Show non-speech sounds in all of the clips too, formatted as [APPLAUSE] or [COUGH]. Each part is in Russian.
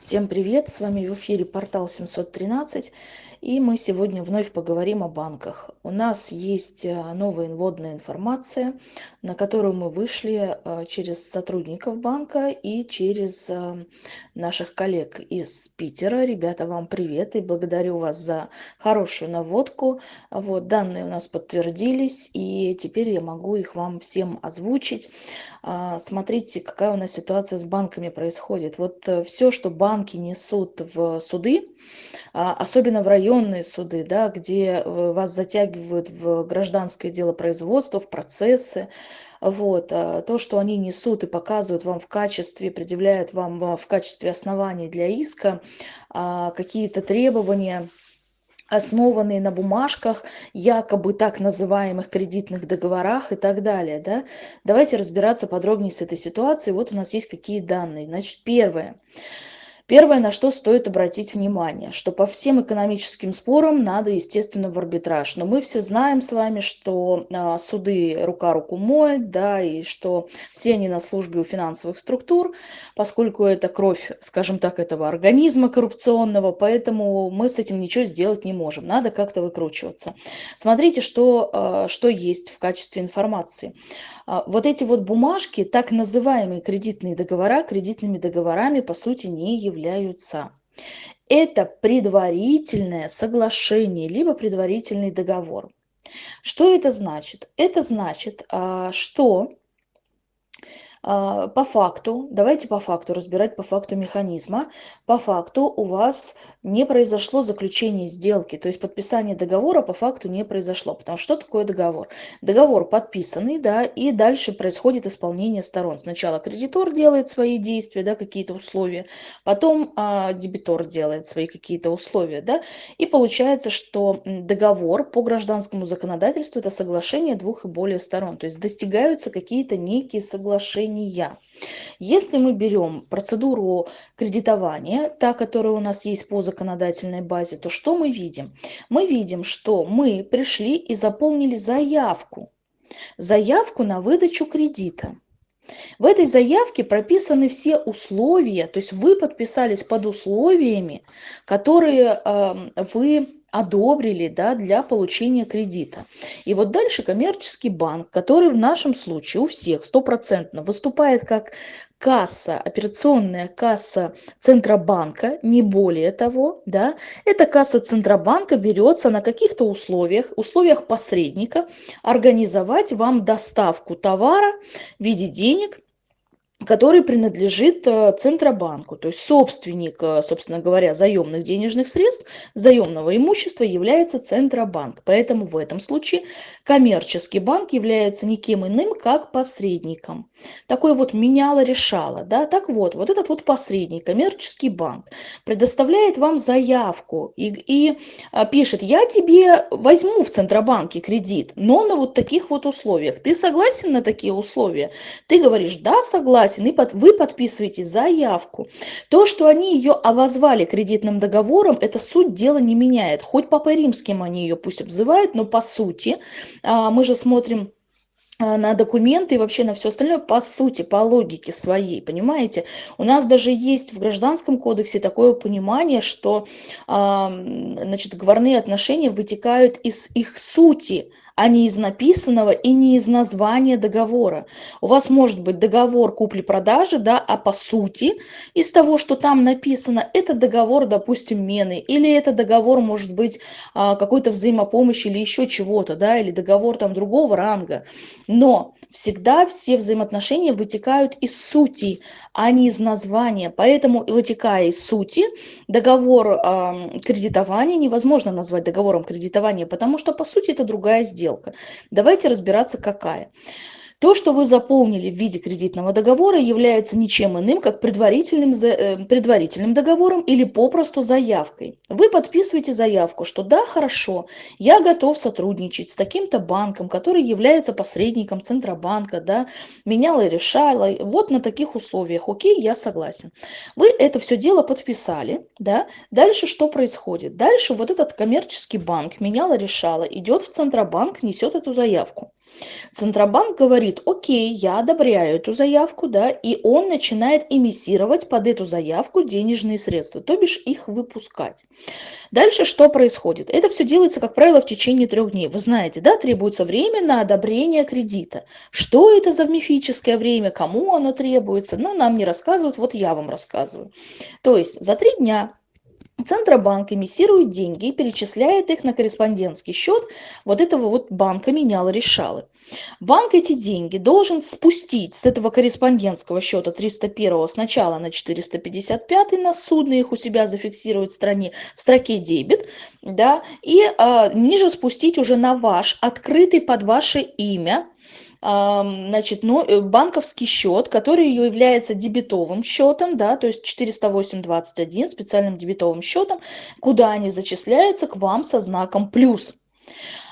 Всем привет! С вами в эфире портал 713 и мы сегодня вновь поговорим о банках. У нас есть э, новая инводная информация, на которую мы вышли э, через сотрудников банка и через э, наших коллег из Питера. Ребята, вам привет и благодарю вас за хорошую наводку. Вот, данные у нас подтвердились и теперь я могу их вам всем озвучить. А, смотрите, какая у нас ситуация с банками происходит. Вот все, что банк банки несут в суды, а, особенно в районные суды, да, где э, вас затягивают в гражданское дело производства, в процессы, вот, а, то, что они несут и показывают вам в качестве, предъявляют вам а, в качестве оснований для иска какие-то требования, основанные на бумажках, якобы так называемых кредитных договорах и так далее. Да? Давайте разбираться подробнее с этой ситуацией. Вот у нас есть какие данные. Значит. Первое, на что стоит обратить внимание, что по всем экономическим спорам надо, естественно, в арбитраж. Но мы все знаем с вами, что а, суды рука руку моет, да, и что все они на службе у финансовых структур, поскольку это кровь, скажем так, этого организма коррупционного, поэтому мы с этим ничего сделать не можем. Надо как-то выкручиваться. Смотрите, что, а, что есть в качестве информации. А, вот эти вот бумажки, так называемые кредитные договора, кредитными договорами, по сути, не являются являются. Это предварительное соглашение, либо предварительный договор. Что это значит? Это значит, а, что по факту, давайте по факту разбирать по факту механизма, по факту у вас не произошло заключение сделки, то есть подписание договора по факту не произошло. Потому что что такое договор? Договор подписанный, да, и дальше происходит исполнение сторон. Сначала кредитор делает свои действия, да, какие-то условия, потом а, дебитор делает свои какие-то условия, да, и получается, что договор по гражданскому законодательству это соглашение двух и более сторон, то есть достигаются какие-то некие соглашения кредитования. Если мы берем процедуру кредитования, та, которая у нас есть по законодательной базе, то что мы видим? Мы видим, что мы пришли и заполнили заявку. Заявку на выдачу кредита. В этой заявке прописаны все условия, то есть вы подписались под условиями, которые э, вы одобрили да, для получения кредита. И вот дальше коммерческий банк, который в нашем случае у всех стопроцентно выступает как касса, операционная касса Центробанка, не более того, да, эта касса Центробанка берется на каких-то условиях, условиях посредника, организовать вам доставку товара в виде денег который принадлежит э, Центробанку. То есть собственник, э, собственно говоря, заемных денежных средств, заемного имущества является Центробанк. Поэтому в этом случае коммерческий банк является никем иным, как посредником. Такое вот меняло-решало. Да? Так вот, вот этот вот посредник, коммерческий банк, предоставляет вам заявку и, и а, пишет, я тебе возьму в Центробанке кредит, но на вот таких вот условиях. Ты согласен на такие условия? Ты говоришь, да, согласен согласен, и под, вы подписываете заявку. То, что они ее обозвали кредитным договором, это суть дела не меняет. Хоть Папой Римским они ее пусть обзывают, но по сути, а, мы же смотрим а, на документы и вообще на все остальное по сути, по логике своей, понимаете? У нас даже есть в Гражданском кодексе такое понимание, что значит, говорные отношения вытекают из их сути, а не из написанного и не из названия договора. У вас может быть договор купли-продажи, да, а по сути из того, что там написано, это договор, допустим, мены, или это договор может быть а, какой-то взаимопомощи или еще чего-то, да, или договор там другого ранга. Но всегда все взаимоотношения вытекают из сути, а не из названия. Поэтому, вытекая из сути, договор э, кредитования невозможно назвать договором кредитования, потому что, по сути, это другая сделка сделка. Давайте разбираться, какая. То, что вы заполнили в виде кредитного договора, является ничем иным, как предварительным, э, предварительным договором или попросту заявкой. Вы подписываете заявку, что да, хорошо, я готов сотрудничать с таким-то банком, который является посредником Центробанка, да, меняла и решала, вот на таких условиях, окей, я согласен. Вы это все дело подписали, да, дальше что происходит? Дальше вот этот коммерческий банк, меняла, решала, идет в Центробанк, несет эту заявку. Центробанк говорит, окей, я одобряю эту заявку, да, и он начинает эмиссировать под эту заявку денежные средства, то бишь их выпускать. Дальше что происходит? Это все делается, как правило, в течение трех дней. Вы знаете, да, требуется время на одобрение кредита. Что это за мифическое время, кому оно требуется? Ну, нам не рассказывают, вот я вам рассказываю. То есть за три дня Центробанк эмиссирует деньги и перечисляет их на корреспондентский счет вот этого вот банка меняла решалы. Банк эти деньги должен спустить с этого корреспондентского счета 301 сначала на 455 на судно, их у себя зафиксирует в, стране, в строке дебет, да, и э, ниже спустить уже на ваш открытый под ваше имя значит, ну, э, банковский счет, который является дебетовым счетом, да, то есть 408.21 специальным дебетовым счетом, куда они зачисляются к вам со знаком плюс.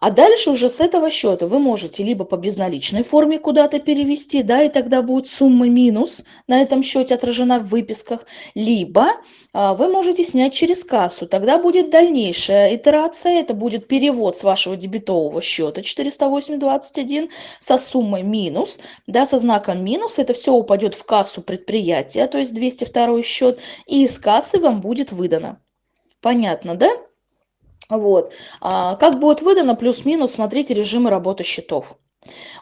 А дальше уже с этого счета вы можете либо по безналичной форме куда-то перевести, да, и тогда будет сумма минус на этом счете отражена в выписках, либо а, вы можете снять через кассу. Тогда будет дальнейшая итерация, это будет перевод с вашего дебетового счета 408.21 со суммой минус, да, со знаком минус. Это все упадет в кассу предприятия, то есть 202 счет, и из кассы вам будет выдано. Понятно, да? Вот. А как будет выдано плюс-минус, смотрите режимы работы счетов.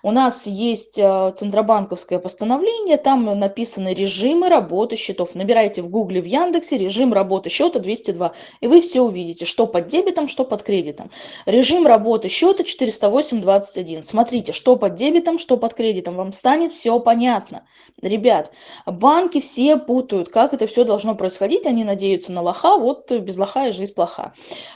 У нас есть э, центробанковское постановление, там написаны режимы работы счетов. Набирайте в гугле, в Яндексе режим работы счета 202, и вы все увидите, что под дебетом, что под кредитом. Режим работы счета 408.21. Смотрите, что под дебетом, что под кредитом. Вам станет все понятно. Ребят, банки все путают, как это все должно происходить. Они надеются на лоха, вот без лоха и жизнь плоха.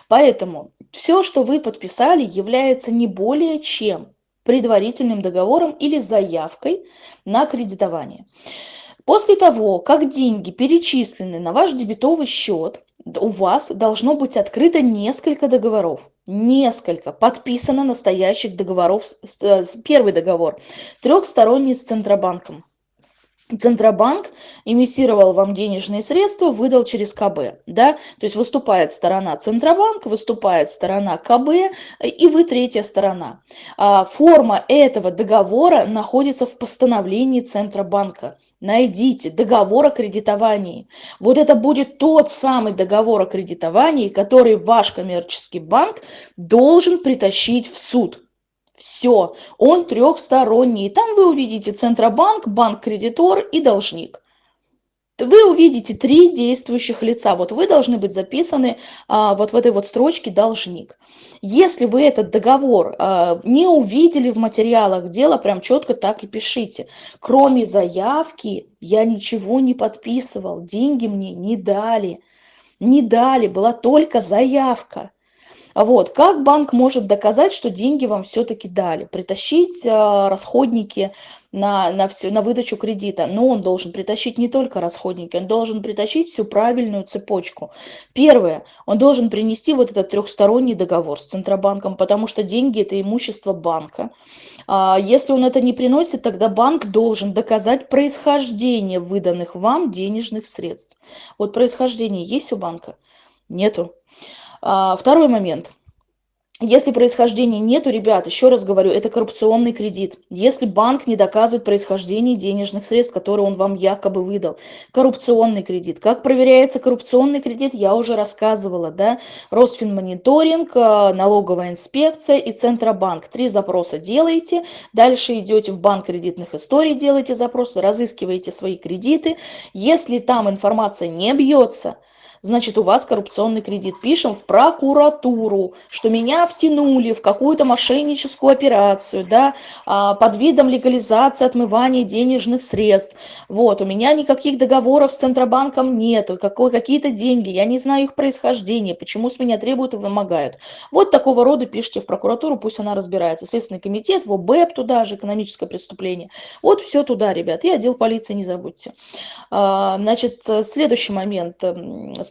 Поэтому все, что вы подписали, является не более чем предварительным договором или заявкой на кредитование. После того, как деньги перечислены на ваш дебетовый счет, у вас должно быть открыто несколько договоров. Несколько. Подписано настоящих договоров. Э, первый договор. Трехсторонний с Центробанком. Центробанк эмиссировал вам денежные средства, выдал через КБ. Да? То есть выступает сторона Центробанк, выступает сторона КБ, и вы третья сторона. А, форма этого договора находится в постановлении Центробанка. Найдите договор о кредитовании. Вот это будет тот самый договор о кредитовании, который ваш коммерческий банк должен притащить в суд. Все, он трехсторонний. Там вы увидите Центробанк, банк-кредитор и должник. Вы увидите три действующих лица. Вот вы должны быть записаны а, вот в этой вот строчке «должник». Если вы этот договор а, не увидели в материалах дела, прям четко так и пишите. Кроме заявки я ничего не подписывал, деньги мне не дали. Не дали, была только заявка. Вот. Как банк может доказать, что деньги вам все-таки дали? Притащить э, расходники на, на, всю, на выдачу кредита. Но он должен притащить не только расходники, он должен притащить всю правильную цепочку. Первое, он должен принести вот этот трехсторонний договор с Центробанком, потому что деньги – это имущество банка. А если он это не приносит, тогда банк должен доказать происхождение выданных вам денежных средств. Вот происхождение есть у банка? Нету. А, второй момент. Если происхождения нету, ребят, еще раз говорю, это коррупционный кредит. Если банк не доказывает происхождение денежных средств, которые он вам якобы выдал. Коррупционный кредит. Как проверяется коррупционный кредит, я уже рассказывала. Да? Росфинмониторинг, а, налоговая инспекция и Центробанк. Три запроса делаете. Дальше идете в банк кредитных историй, делаете запросы, разыскиваете свои кредиты. Если там информация не бьется, значит, у вас коррупционный кредит. Пишем в прокуратуру, что меня втянули в какую-то мошенническую операцию, да, а, под видом легализации отмывания денежных средств. Вот, у меня никаких договоров с Центробанком нет, какие-то деньги, я не знаю их происхождение, почему с меня требуют и вымогают. Вот такого рода пишите в прокуратуру, пусть она разбирается. Следственный комитет, в ОБЭП туда же, экономическое преступление. Вот все туда, ребят, и отдел полиции не забудьте. А, значит, следующий момент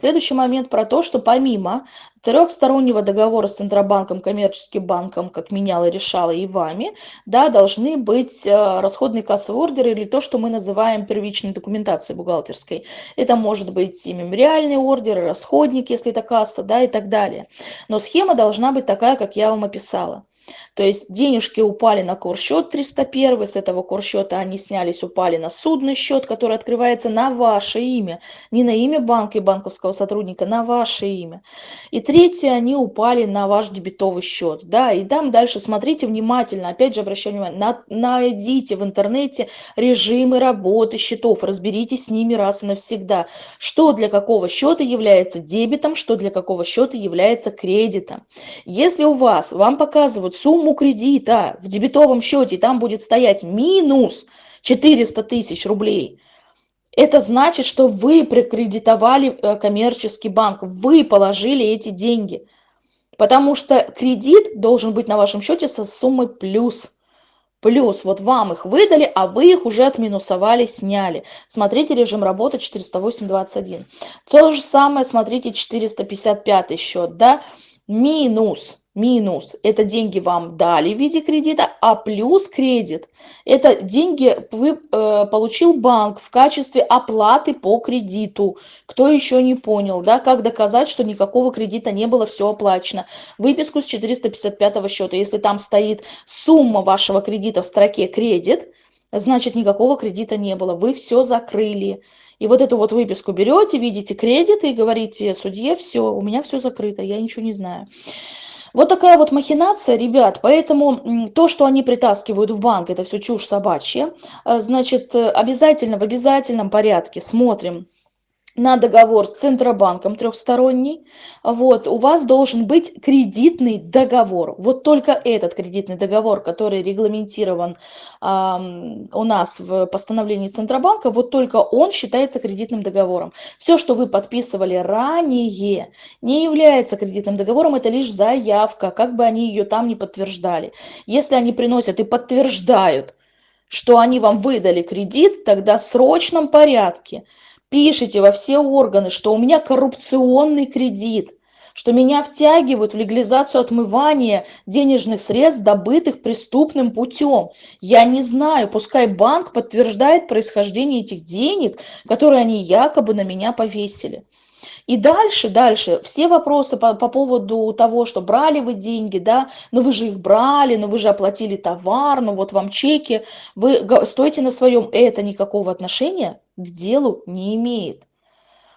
Следующий момент про то, что помимо трехстороннего договора с Центробанком, коммерческим банком, как меняла, решала и вами, да, должны быть э, расходные кассовые ордеры или то, что мы называем первичной документацией бухгалтерской. Это может быть и мемориальные ордеры, расходники, если это касса, да, и так далее. Но схема должна быть такая, как я вам описала. То есть денежки упали на курсчет 301, с этого курсчета они снялись, упали на судный счет, который открывается на ваше имя, не на имя банка и банковского сотрудника, на ваше имя. И третье, они упали на ваш дебетовый счет. Да, и там дальше смотрите внимательно, опять же обращаю внимание, на, найдите в интернете режимы работы счетов, разберитесь с ними раз и навсегда, что для какого счета является дебетом, что для какого счета является кредитом. Если у вас, вам показывают сумму кредита в дебетовом счете, там будет стоять минус 400 тысяч рублей, это значит, что вы прикредитовали э, коммерческий банк, вы положили эти деньги. Потому что кредит должен быть на вашем счете со суммой плюс. Плюс вот вам их выдали, а вы их уже отминусовали, сняли. Смотрите режим работы 408.21. То же самое смотрите 455 счет, да, минус минус это деньги вам дали в виде кредита, а плюс кредит это деньги вы, э, получил банк в качестве оплаты по кредиту. Кто еще не понял, да, как доказать, что никакого кредита не было, все оплачено. Выписку с 455 счета, если там стоит сумма вашего кредита в строке кредит, значит никакого кредита не было, вы все закрыли. И вот эту вот выписку берете, видите кредит и говорите судье, все, у меня все закрыто, я ничего не знаю. Вот такая вот махинация, ребят, поэтому то, что они притаскивают в банк, это все чушь собачья. Э, значит, э, обязательно в обязательном порядке смотрим на договор с Центробанком трехсторонний, вот, у вас должен быть кредитный договор. Вот только этот кредитный договор, который регламентирован э, у нас в постановлении Центробанка, вот только он считается кредитным договором. Все, что вы подписывали ранее, не является кредитным договором, это лишь заявка, как бы они ее там не подтверждали. Если они приносят и подтверждают, что они вам выдали кредит, тогда в срочном порядке – пишите во все органы, что у меня коррупционный кредит, что меня втягивают в легализацию отмывания денежных средств, добытых преступным путем. Я не знаю, пускай банк подтверждает происхождение этих денег, которые они якобы на меня повесили. И дальше, дальше, все вопросы по, по поводу того, что брали вы деньги, да, но вы же их брали, но вы же оплатили товар, ну вот вам чеки, вы стойте на своем, это никакого отношения к делу не имеет.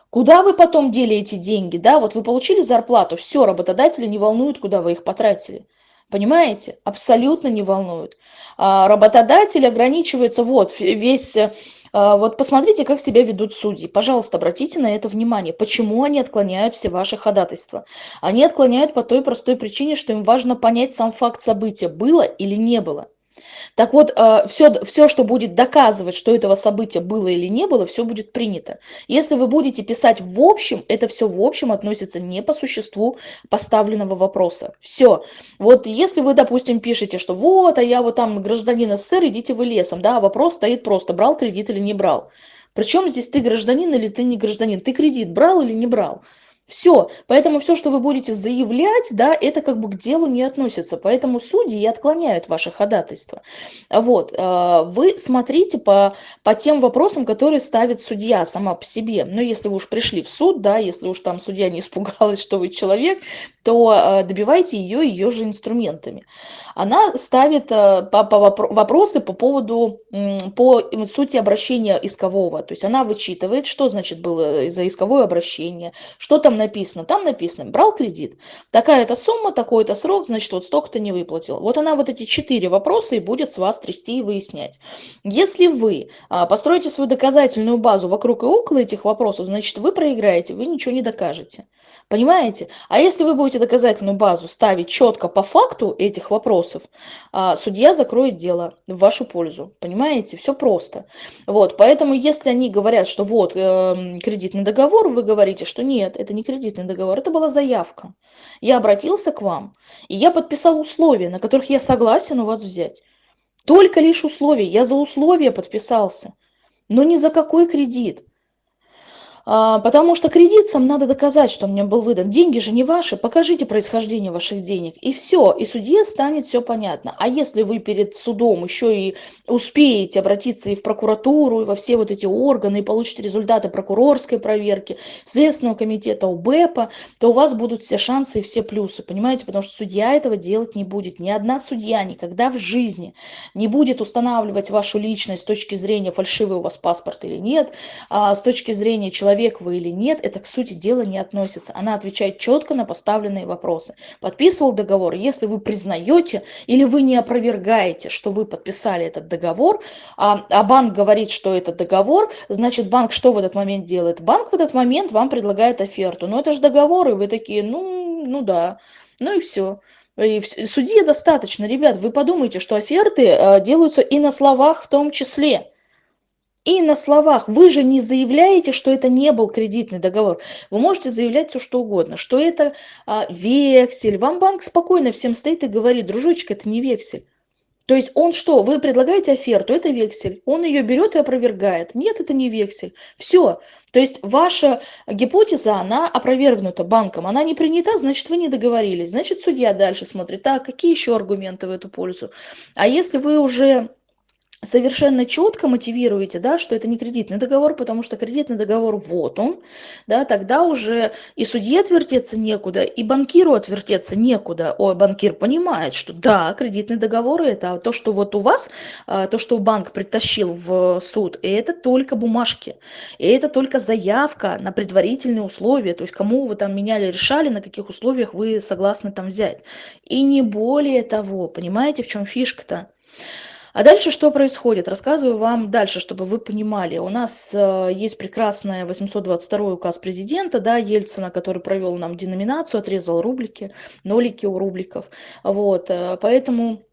Куда вы потом дели эти деньги, да, вот вы получили зарплату, все, работодатели не волнуют, куда вы их потратили. Понимаете? Абсолютно не волнует. А работодатель ограничивается, вот, весь а, вот посмотрите, как себя ведут судьи. Пожалуйста, обратите на это внимание. Почему они отклоняют все ваши ходатайства? Они отклоняют по той простой причине, что им важно понять сам факт события, было или не было. Так вот, все, э, все, что будет доказывать, что этого события было или не было, все будет принято. Если вы будете писать в общем, это все в общем относится не по существу поставленного вопроса. Все. Вот если вы, допустим, пишете, что вот, а я вот там гражданин СССР, идите вы лесом, да, вопрос стоит просто, брал кредит или не брал. Причем здесь ты гражданин или ты не гражданин, ты кредит брал или не брал. Все, поэтому все, что вы будете заявлять, да, это как бы к делу не относится. Поэтому судьи и отклоняют ваши ходатайства. Вот, э, вы смотрите по, по тем вопросам, которые ставит судья сама по себе. Но если вы уж пришли в суд, да, если уж там судья не испугалась, что вы человек, то э, добивайте ее ее же инструментами. Она ставит по, по вопросы по поводу, по сути обращения искового. То есть она вычитывает, что значит было за исковое обращение, что там написано? Там написано, брал кредит, такая-то сумма, такой-то срок, значит, вот столько-то не выплатил. Вот она вот эти четыре вопроса и будет с вас трясти и выяснять. Если вы а, построите свою доказательную базу вокруг и около этих вопросов, значит, вы проиграете, вы ничего не докажете. Понимаете? А если вы будете доказательную базу ставить четко по факту этих вопросов, а, судья закроет дело в вашу пользу. Понимаете? Все просто. Вот, поэтому если они говорят, что вот э, кредитный договор, вы говорите, что нет, это не кредитный договор, это была заявка. Я обратился к вам, и я подписал условия, на которых я согласен у вас взять. Только лишь условия. Я за условия подписался, но не за какой кредит. А, потому что кредитцам надо доказать, что мне был выдан. Деньги же не ваши, покажите происхождение ваших денег. И все, и судье станет все понятно. А если вы перед судом еще и успеете обратиться и в прокуратуру, и во все вот эти органы, и получите результаты прокурорской проверки, Следственного комитета УБЭПа, то у вас будут все шансы и все плюсы, понимаете? Потому что судья этого делать не будет. Ни одна судья никогда в жизни не будет устанавливать вашу личность с точки зрения фальшивый у вас паспорт или нет, а с точки зрения человека человек вы или нет, это к сути дела не относится. Она отвечает четко на поставленные вопросы. Подписывал договор, если вы признаете или вы не опровергаете, что вы подписали этот договор, а, а банк говорит, что это договор, значит банк что в этот момент делает? Банк в этот момент вам предлагает оферту. Но это же договор, и вы такие, ну, ну да, ну и все. И судье достаточно, ребят, вы подумайте, что оферты э, делаются и на словах в том числе и на словах. Вы же не заявляете, что это не был кредитный договор. Вы можете заявлять все что угодно, что это а, вексель. Вам банк спокойно всем стоит и говорит, дружочек, это не вексель. То есть он что, вы предлагаете оферту, это вексель, он ее берет и опровергает. Нет, это не вексель. Все. То есть ваша гипотеза, она опровергнута банком, она не принята, значит вы не договорились. Значит судья дальше смотрит, так, какие еще аргументы в эту пользу. А если вы уже совершенно четко мотивируете, да, что это не кредитный договор, потому что кредитный договор вот он, да, тогда уже и судье отвертеться некуда, и банкиру отвертеться некуда. Ой, банкир понимает, что да, кредитный договор это то, что вот у вас, а, то, что банк притащил в суд, это только бумажки, и это только заявка на предварительные условия, то есть кому вы там меняли, решали, на каких условиях вы согласны там взять. И не более того, понимаете, в чем фишка-то? А дальше что происходит? Рассказываю вам дальше, чтобы вы понимали. У нас э, есть прекрасный 822 указ президента, да, Ельцина, который провел нам деноминацию, отрезал рублики, нолики у рубликов. Вот, э, поэтому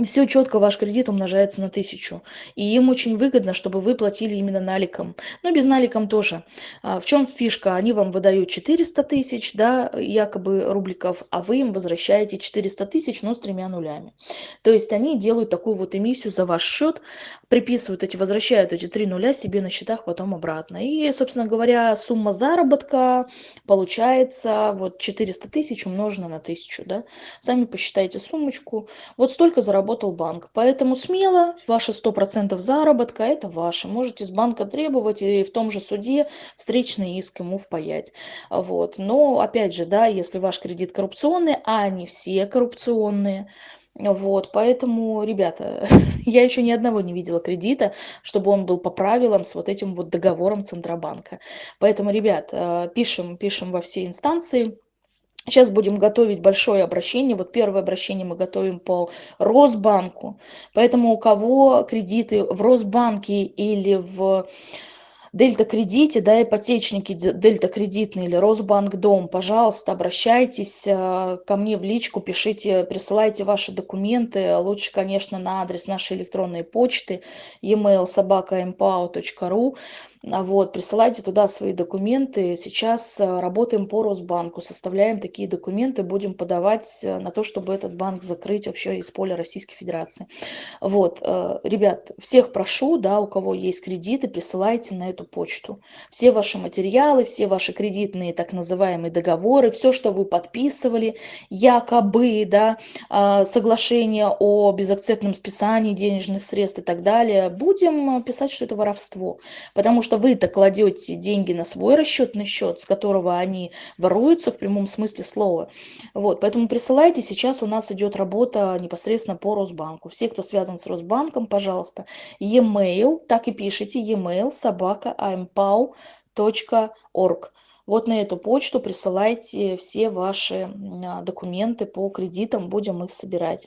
все четко, ваш кредит умножается на тысячу. И им очень выгодно, чтобы вы платили именно наликом. Но без наликом тоже. А, в чем фишка? Они вам выдают 400 тысяч, да, якобы рубликов, а вы им возвращаете 400 тысяч, но с тремя нулями. То есть они делают такую вот эмиссию за ваш счет, приписывают эти, возвращают эти три нуля себе на счетах потом обратно. И, собственно говоря, сумма заработка получается вот 400 тысяч умножена на тысячу, да. Сами посчитайте суммочку. Вот столько заработали заработал банк. Поэтому смело, ваши 100% заработка – это ваше. Можете с банка требовать и в том же суде встречный иск ему впаять. Вот. Но, опять же, да, если ваш кредит коррупционный, а они все коррупционные, вот, поэтому, ребята, [LAUGHS] я еще ни одного не видела кредита, чтобы он был по правилам с вот этим вот договором Центробанка. Поэтому, ребят, э, пишем, пишем во все инстанции, Сейчас будем готовить большое обращение. Вот первое обращение мы готовим по Росбанку. Поэтому у кого кредиты в Росбанке или в Дельта кредите, да, ипотечники Дельта кредитный или Росбанк Дом, пожалуйста, обращайтесь э, ко мне в личку, пишите, присылайте ваши документы. Лучше, конечно, на адрес нашей электронной почты e-mail собака.mpow.ru. А вот, присылайте туда свои документы. Сейчас э, работаем по Росбанку, составляем такие документы, будем подавать э, на то, чтобы этот банк закрыть вообще из поля Российской Федерации. Вот, э, ребят, всех прошу, да, у кого есть кредиты, присылайте на эту почту. Все ваши материалы, все ваши кредитные так называемые договоры, все, что вы подписывали, якобы, да, соглашение о безакцептном списании денежных средств и так далее, будем писать, что это воровство. Потому что что вы-то кладете деньги на свой расчетный счет, с которого они воруются в прямом смысле слова. Вот, поэтому присылайте, сейчас у нас идет работа непосредственно по Росбанку. Все, кто связан с Росбанком, пожалуйста, e-mail, так и пишите, e-mail собака ampau.org. Вот на эту почту присылайте все ваши документы по кредитам, будем их собирать.